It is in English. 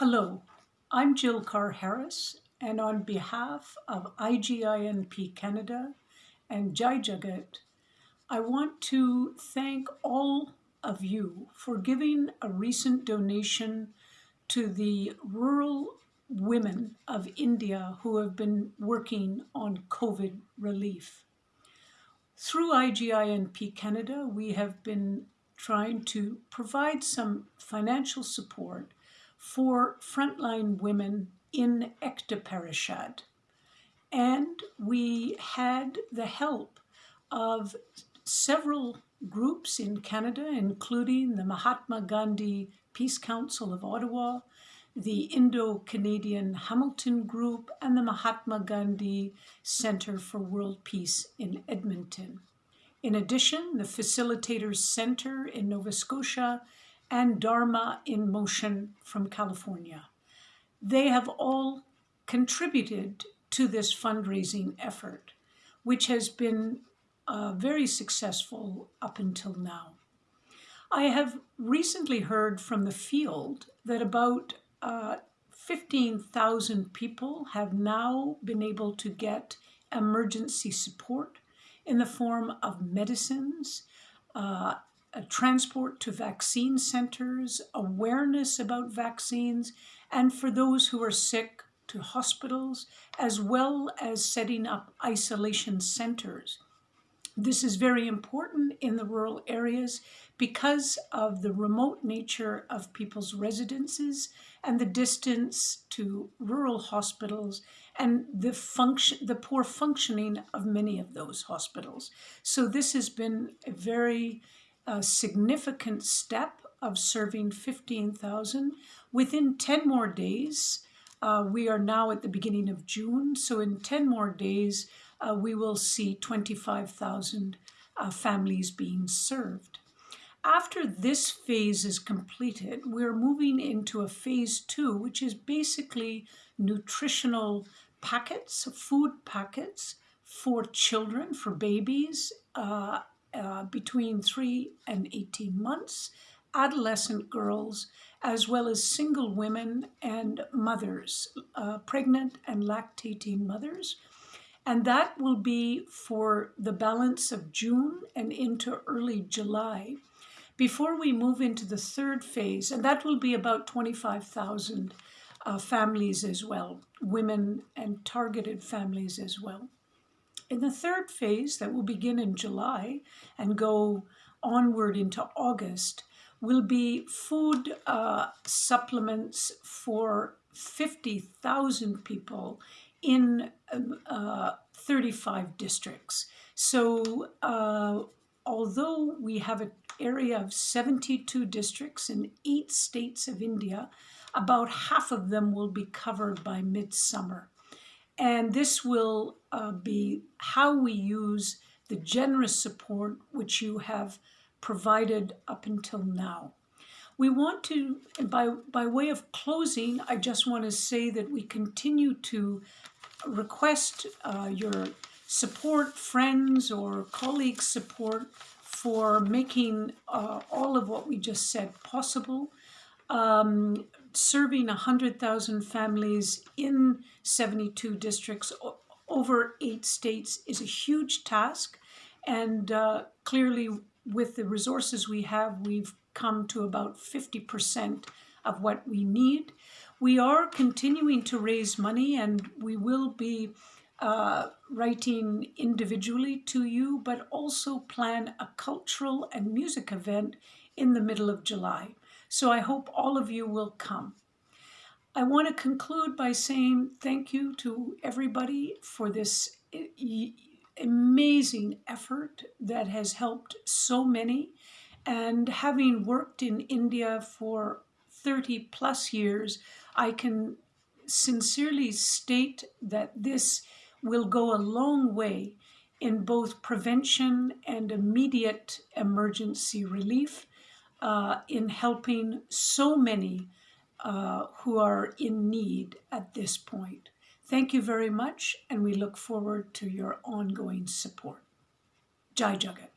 Hello, I'm Jill Carr Harris, and on behalf of IGINP Canada and Jai Jagat, I want to thank all of you for giving a recent donation to the rural women of India who have been working on COVID relief. Through IGINP Canada, we have been trying to provide some financial support for frontline women in Ekta Parishad. And we had the help of several groups in Canada, including the Mahatma Gandhi Peace Council of Ottawa, the Indo-Canadian Hamilton Group, and the Mahatma Gandhi Center for World Peace in Edmonton. In addition, the Facilitators Center in Nova Scotia and Dharma in Motion from California. They have all contributed to this fundraising effort, which has been uh, very successful up until now. I have recently heard from the field that about uh, 15,000 people have now been able to get emergency support in the form of medicines, uh, transport to vaccine centers, awareness about vaccines, and for those who are sick to hospitals, as well as setting up isolation centers. This is very important in the rural areas because of the remote nature of people's residences and the distance to rural hospitals and the function the poor functioning of many of those hospitals. So this has been a very a significant step of serving 15,000. Within 10 more days, uh, we are now at the beginning of June, so in 10 more days, uh, we will see 25,000 uh, families being served. After this phase is completed, we're moving into a phase two, which is basically nutritional packets, food packets for children, for babies, uh, between 3 and 18 months, adolescent girls, as well as single women and mothers, uh, pregnant and lactating mothers. And that will be for the balance of June and into early July before we move into the third phase, and that will be about 25,000 uh, families as well, women and targeted families as well. In the third phase that will begin in July and go onward into August will be food uh, supplements for 50,000 people in um, uh, 35 districts. So uh, although we have an area of 72 districts in eight states of India, about half of them will be covered by midsummer. And this will uh, be how we use the generous support which you have provided up until now. We want to, by, by way of closing, I just want to say that we continue to request uh, your support, friends or colleagues' support for making uh, all of what we just said possible. Um, serving 100,000 families in 72 districts over eight states is a huge task. And uh, clearly, with the resources we have, we've come to about 50% of what we need. We are continuing to raise money and we will be uh, writing individually to you, but also plan a cultural and music event in the middle of July. So I hope all of you will come. I want to conclude by saying thank you to everybody for this eh, amazing effort that has helped so many. And having worked in India for 30 plus years, I can sincerely state that this will go a long way in both prevention and immediate emergency relief uh, in helping so many uh, who are in need at this point. Thank you very much, and we look forward to your ongoing support. Jai Jagat.